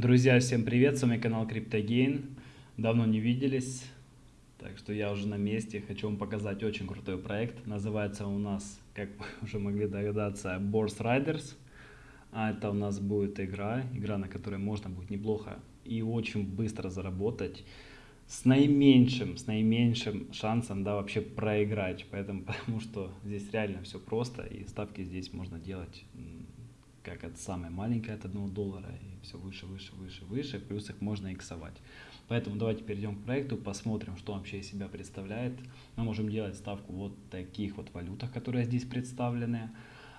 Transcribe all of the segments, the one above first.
Друзья, всем привет, с вами канал CryptoGain. Давно не виделись, так что я уже на месте. Хочу вам показать очень крутой проект. Называется у нас, как вы уже могли догадаться, Bourse Riders. А это у нас будет игра, игра, на которой можно будет неплохо и очень быстро заработать с наименьшим, с наименьшим шансом, да, вообще проиграть. Поэтому, потому что здесь реально все просто, и ставки здесь можно делать как это самое маленькое от 1 доллара, и все выше, выше, выше, выше, плюс их можно иксовать. Поэтому давайте перейдем к проекту, посмотрим, что вообще из себя представляет. Мы можем делать ставку вот таких вот валютах, которые здесь представлены.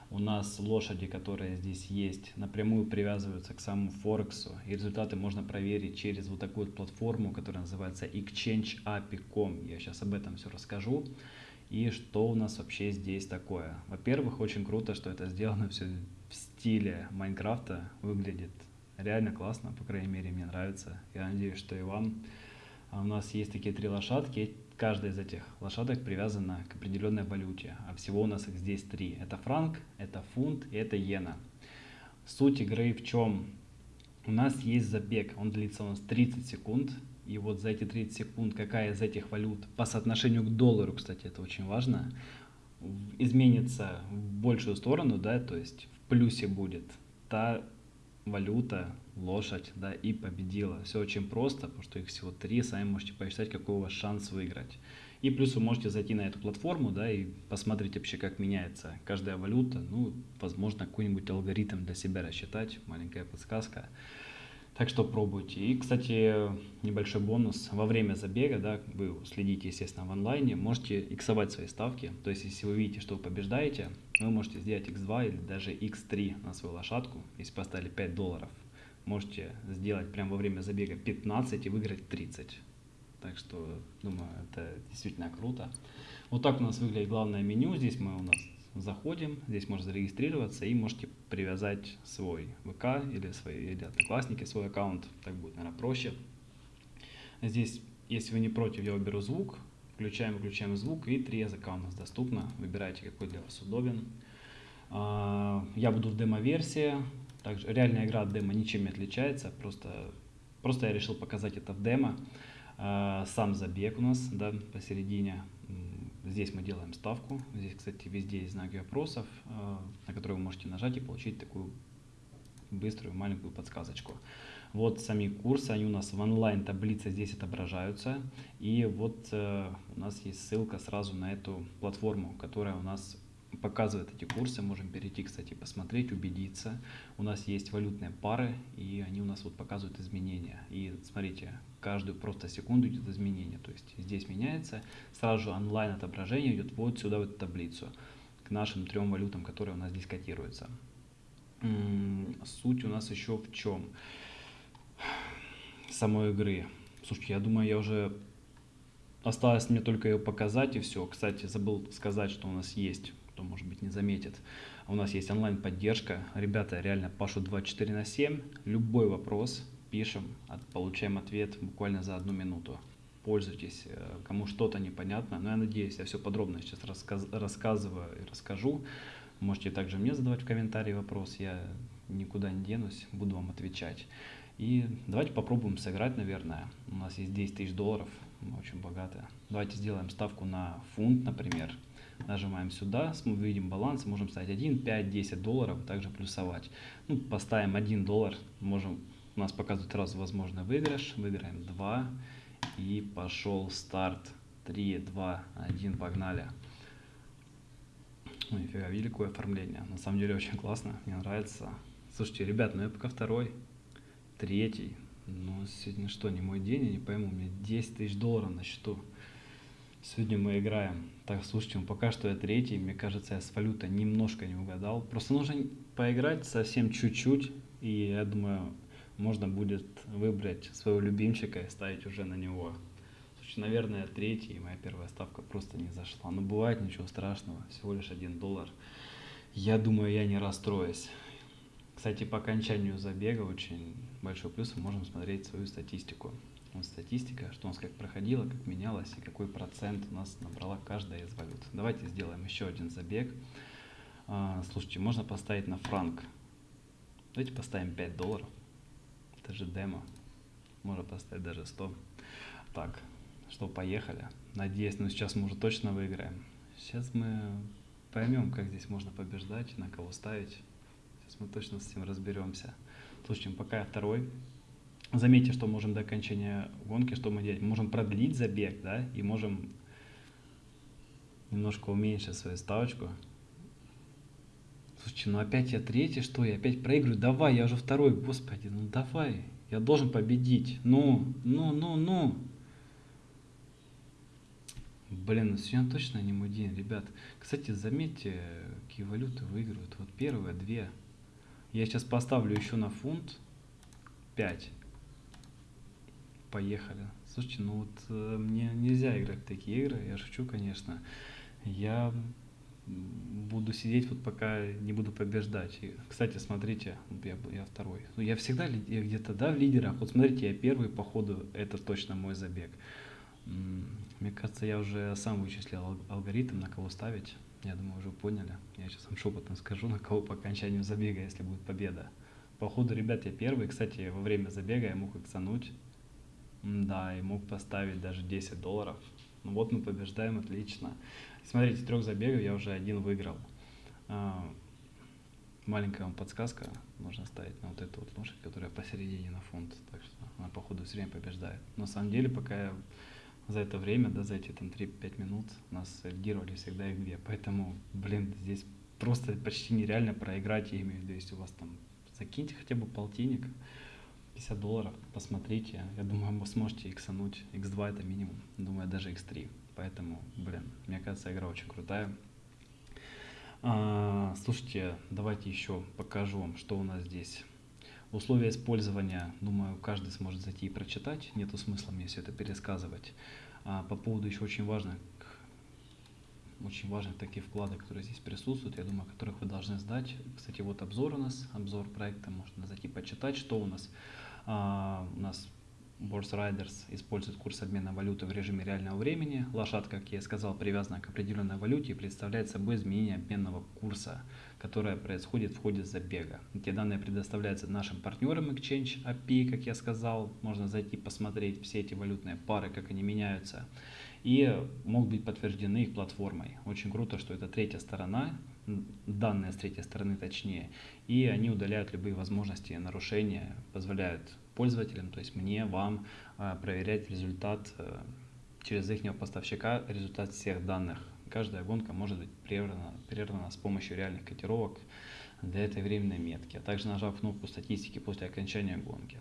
У нас лошади, которые здесь есть, напрямую привязываются к самому Форексу. И результаты можно проверить через вот такую вот платформу, которая называется exchangeapi.com. Я сейчас об этом все расскажу. И что у нас вообще здесь такое. Во-первых, очень круто, что это сделано все в стиле Майнкрафта выглядит реально классно, по крайней мере мне нравится. Я надеюсь, что и вам. А у нас есть такие три лошадки, каждая из этих лошадок привязана к определенной валюте, а всего у нас их здесь три. Это франк, это фунт и это иена. Суть игры в чем? У нас есть забег, он длится у нас 30 секунд, и вот за эти 30 секунд какая из этих валют по соотношению к доллару, кстати, это очень важно, изменится в большую сторону, да, то есть плюсе будет та валюта, лошадь, да, и победила. Все очень просто, потому что их всего три, сами можете посчитать, какой у вас шанс выиграть. И плюс вы можете зайти на эту платформу, да, и посмотреть вообще, как меняется каждая валюта. Ну, возможно, какой-нибудь алгоритм для себя рассчитать, маленькая подсказка. Так что пробуйте. И, кстати, небольшой бонус. Во время забега, да, вы следите, естественно, в онлайне, можете иксовать свои ставки. То есть, если вы видите, что вы побеждаете, вы можете сделать x2 или даже x3 на свою лошадку. Если поставили 5 долларов, можете сделать прямо во время забега 15 и выиграть 30. Так что, думаю, это действительно круто. Вот так у нас выглядит главное меню. Здесь мы у нас заходим, здесь можно зарегистрироваться и можете привязать свой ВК или свои или одноклассники, свой аккаунт, так будет, наверное, проще. Здесь, если вы не против, я уберу звук, включаем, выключаем звук и три языка у нас доступно, выбирайте, какой для вас удобен. А, я буду в демо-версии, также реальная игра от демо ничем не отличается, просто, просто я решил показать это в демо. А, сам забег у нас да, посередине, Здесь мы делаем ставку. Здесь, кстати, везде есть знаки вопросов, э, на которые вы можете нажать и получить такую быструю маленькую подсказочку. Вот сами курсы, они у нас в онлайн таблице здесь отображаются. И вот э, у нас есть ссылка сразу на эту платформу, которая у нас показывает эти курсы. Можем перейти, кстати, посмотреть, убедиться. У нас есть валютные пары, и они у нас вот показывают изменения. И смотрите, каждую просто секунду идет изменение. То есть здесь меняется, сразу же онлайн отображение идет вот сюда, в эту таблицу, к нашим трем валютам, которые у нас здесь котируются. Суть у нас еще в чем? Самой игры. Слушайте, я думаю, я уже осталось мне только ее показать и все. Кстати, забыл сказать, что у нас есть, кто может быть не заметит. У нас есть онлайн-поддержка. Ребята реально пашут 24 на 7. Любой вопрос, пишем, получаем ответ буквально за одну минуту. Пользуйтесь, э, кому что-то непонятно, но я надеюсь, я все подробно сейчас рассказ, рассказываю и расскажу. Можете также мне задавать в комментарии вопрос, я никуда не денусь, буду вам отвечать. И давайте попробуем сыграть, наверное. У нас есть 10 тысяч долларов, мы очень богаты. Давайте сделаем ставку на фунт, например. Нажимаем сюда, мы видим баланс, можем ставить 1, 5, 10 долларов, также плюсовать. Ну, поставим 1 доллар, можем у нас показывает раз возможный выигрыш. Выиграем 2. И пошел старт. 3, 2, 1, погнали. Ну, нифига, великое оформление. На самом деле очень классно, мне нравится. Слушайте, ребят, ну я пока второй, третий. Ну, сегодня что, не мой день, я не пойму, у меня 10 тысяч долларов на счету. Сегодня мы играем. Так, слушайте, ну пока что я третий, мне кажется, я с валютой немножко не угадал. Просто нужно поиграть совсем чуть-чуть, и я думаю, можно будет выбрать своего любимчика и ставить уже на него. Слушай, наверное, третий, моя первая ставка просто не зашла. Но бывает ничего страшного, всего лишь один доллар. Я думаю, я не расстроюсь. Кстати, по окончанию забега очень большой плюс мы можем смотреть свою статистику. Вот статистика, что у нас как проходило, как менялось и какой процент у нас набрала каждая из валют. Давайте сделаем еще один забег. А, слушайте, можно поставить на франк. Давайте поставим 5 долларов. Это же демо. Можно поставить даже 100. Так, что, поехали. Надеюсь, ну сейчас мы уже точно выиграем. Сейчас мы поймем, как здесь можно побеждать, на кого ставить. Сейчас мы точно с этим разберемся. Слушайте, пока второй. Заметьте, что можем до окончания гонки, что мы делаем? Можем продлить забег, да, и можем немножко уменьшить свою ставочку. Слушайте, ну опять я третий, что я опять проигрываю? Давай, я уже второй, господи, ну давай, я должен победить. Ну, ну, ну, ну. Блин, ну сегодня точно не мой день, ребят. Кстати, заметьте, какие валюты выигрывают. Вот первые две. Я сейчас поставлю еще на фунт 5. Поехали. Слушайте, ну вот э, мне нельзя играть в такие игры, я шучу, конечно. Я буду сидеть вот пока не буду побеждать. И, кстати, смотрите, я, я второй. Ну, я всегда где-то, да, в лидерах. Вот смотрите, я первый, по ходу, это точно мой забег. Мне кажется, я уже сам вычислил алгоритм, на кого ставить. Я думаю, уже поняли. Я сейчас вам шепотом скажу, на кого по окончанию забега, если будет победа. По ходу, ребят, я первый. Кстати, во время забега я мог иксануть. Да, и мог поставить даже 10 долларов. Ну вот мы побеждаем, отлично. Смотрите, трех забегов я уже один выиграл. А, маленькая вам подсказка. Нужно ставить на вот эту вот лошадь, которая посередине на фунт. Так что она, по ходу, все время побеждает. На самом деле, пока я за это время, да, за эти там 3-5 минут нас лидировали всегда их две. Поэтому, блин, здесь просто почти нереально проиграть, я имею в виду, если у вас там закиньте хотя бы полтинник, 50 долларов, посмотрите. Я думаю, вы сможете иксануть. X2 это минимум. Думаю, даже X3. Поэтому, блин, мне кажется, игра очень крутая. А, слушайте, давайте еще покажу вам, что у нас здесь. Условия использования, думаю, каждый сможет зайти и прочитать. Нету смысла мне все это пересказывать. А, по поводу еще очень важных, очень важных таких вкладок, которые здесь присутствуют, я думаю, которых вы должны сдать. Кстати, вот обзор у нас, обзор проекта, можно зайти почитать, что у нас. А, у нас Борс Riders использует курс обмена валюты в режиме реального времени. Лошадка, как я сказал, привязана к определенной валюте и представляет собой изменение обменного курса, которое происходит в ходе забега. Эти данные предоставляются нашим партнерам Exchange API, как я сказал. Можно зайти посмотреть все эти валютные пары, как они меняются. И могут быть подтверждены их платформой. Очень круто, что это третья сторона, данные с третьей стороны точнее, и они удаляют любые возможности нарушения, позволяют пользователям, то есть мне, вам, а, проверять результат э, через их поставщика, результат всех данных. Каждая гонка может быть прервана, прервана с помощью реальных котировок для этой временной метки, а также нажав кнопку статистики после окончания гонки.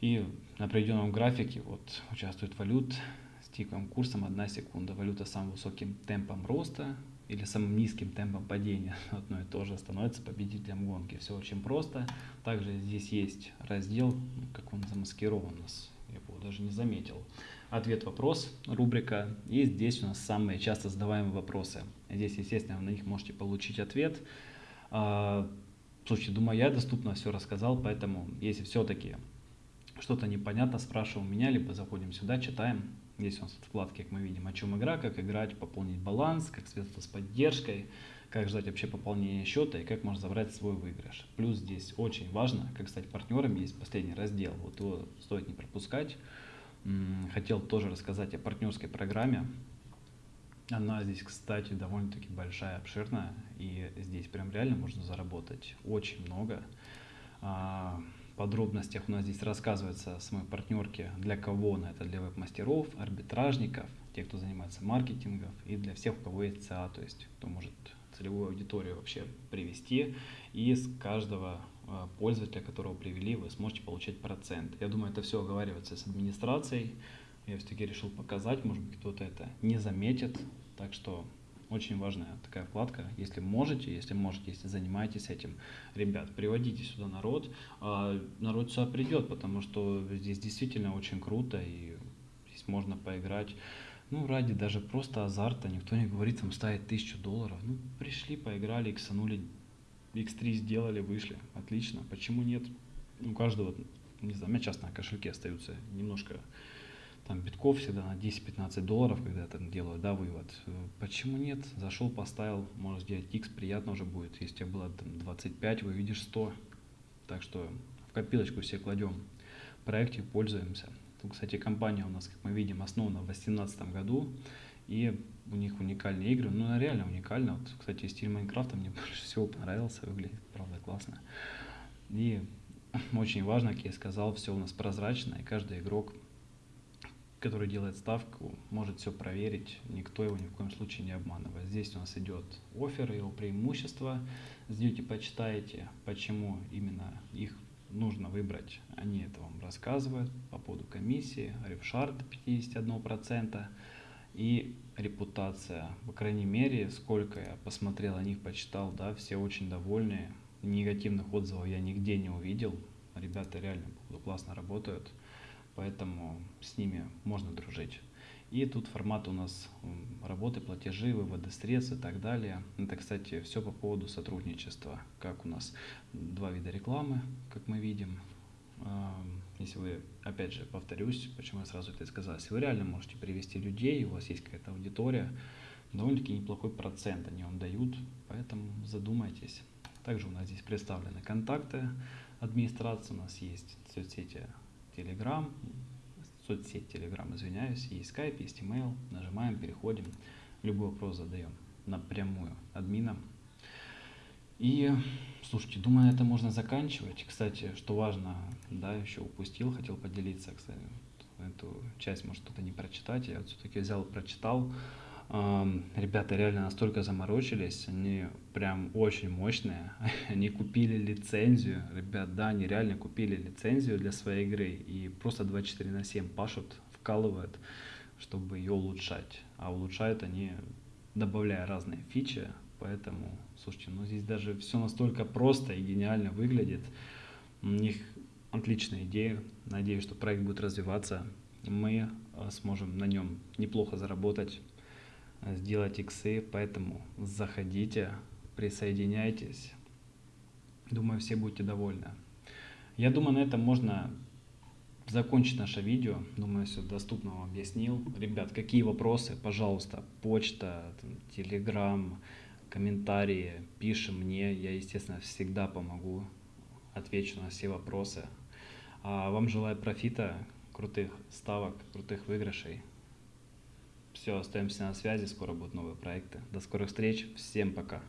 И на определенном графике вот, участвует валют с тиковым курсом 1 секунда. Валюта с самым высоким темпом роста или самым низким темпом падения одно и то же становится победителем гонки. Все очень просто. Также здесь есть раздел, как он замаскирован у нас, я его даже не заметил. Ответ-вопрос, рубрика. И здесь у нас самые часто задаваемые вопросы. Здесь, естественно, на них можете получить ответ. А, слушайте, думаю, я доступно все рассказал, поэтому если все-таки что-то непонятно, спрашивай у меня, либо заходим сюда, читаем, Здесь у нас вкладки, как мы видим, о чем игра, как играть, пополнить баланс, как связаться с поддержкой, как ждать вообще пополнения счета и как можно забрать свой выигрыш. Плюс здесь очень важно, как стать партнером, есть последний раздел, вот его стоит не пропускать. Хотел тоже рассказать о партнерской программе. Она здесь, кстати, довольно-таки большая, обширная, и здесь прям реально можно заработать очень много. Подробностях у нас здесь рассказывается о самой партнерке, для кого она, это для веб-мастеров, арбитражников, тех, кто занимается маркетингом, и для всех, у кого есть ЦА, то есть кто может целевую аудиторию вообще привести, и с каждого э, пользователя, которого привели, вы сможете получать процент. Я думаю, это все оговаривается с администрацией, я все-таки решил показать, может быть, кто-то это не заметит, так что очень важная такая вкладка. Если можете, если можете, если занимаетесь этим, ребят, приводите сюда народ. А народ сюда придет, потому что здесь действительно очень круто, и здесь можно поиграть. Ну, ради даже просто азарта, никто не говорит, там ставить тысячу долларов. Ну, пришли, поиграли, иксанули, x3 сделали, вышли. Отлично. Почему нет? У каждого, не знаю, у меня часто на кошельке остаются немножко там битков всегда на 10-15 долларов, когда я там делаю, да, вывод. Почему нет? Зашел, поставил, можно сделать X, приятно уже будет. Если у тебя было там 25, вы видишь 100. Так что копилочку все кладем. В проекте пользуемся. Тут, кстати, компания у нас, как мы видим, основана в 2018 году. И у них уникальные игры. Ну, она реально уникальна. Вот, кстати, стиль Майнкрафта мне больше всего понравился. Выглядит, правда, классно. И очень важно, как я сказал, все у нас прозрачно. И каждый игрок, который делает ставку, может все проверить. Никто его ни в коем случае не обманывает. Здесь у нас идет офер, его преимущества. Ждете, почитаете, почему именно их нужно выбрать. Они это вам рассказывают по поводу комиссии, рефшар до 51% и репутация. По крайней мере, сколько я посмотрел о них, почитал, да, все очень довольны. Негативных отзывов я нигде не увидел. Ребята реально классно работают, поэтому с ними можно дружить. И тут формат у нас работы, платежи, выводы средств и так далее. Это, кстати, все по поводу сотрудничества. Как у нас два вида рекламы, как мы видим. Если вы, опять же, повторюсь, почему я сразу это сказал, если вы реально можете привести людей, у вас есть какая-то аудитория, довольно-таки неплохой процент они вам дают, поэтому задумайтесь. Также у нас здесь представлены контакты администрации, у нас есть соцсети Telegram, соцсеть Telegram, извиняюсь, есть Skype, есть email, нажимаем, переходим, любой вопрос задаем напрямую админам. И, слушайте, думаю, это можно заканчивать. Кстати, что важно, да, еще упустил, хотел поделиться, кстати, эту часть, может, кто-то не прочитать, я все-таки взял, прочитал. Ребята реально настолько заморочились, они прям очень мощные. Они купили лицензию, ребят, да, они реально купили лицензию для своей игры и просто 24 на 7 пашут, вкалывают, чтобы ее улучшать. А улучшают они, добавляя разные фичи, поэтому, слушайте, ну здесь даже все настолько просто и гениально выглядит. У них отличная идея, надеюсь, что проект будет развиваться, мы э, сможем на нем неплохо заработать сделать иксы, поэтому заходите, присоединяйтесь. Думаю, все будете довольны. Я думаю, на этом можно закончить наше видео. Думаю, все доступно вам объяснил. Ребят, какие вопросы, пожалуйста, почта, телеграм, комментарии, пишем мне. Я, естественно, всегда помогу, отвечу на все вопросы. А вам желаю профита, крутых ставок, крутых выигрышей. Все, остаемся на связи, скоро будут новые проекты. До скорых встреч, всем пока.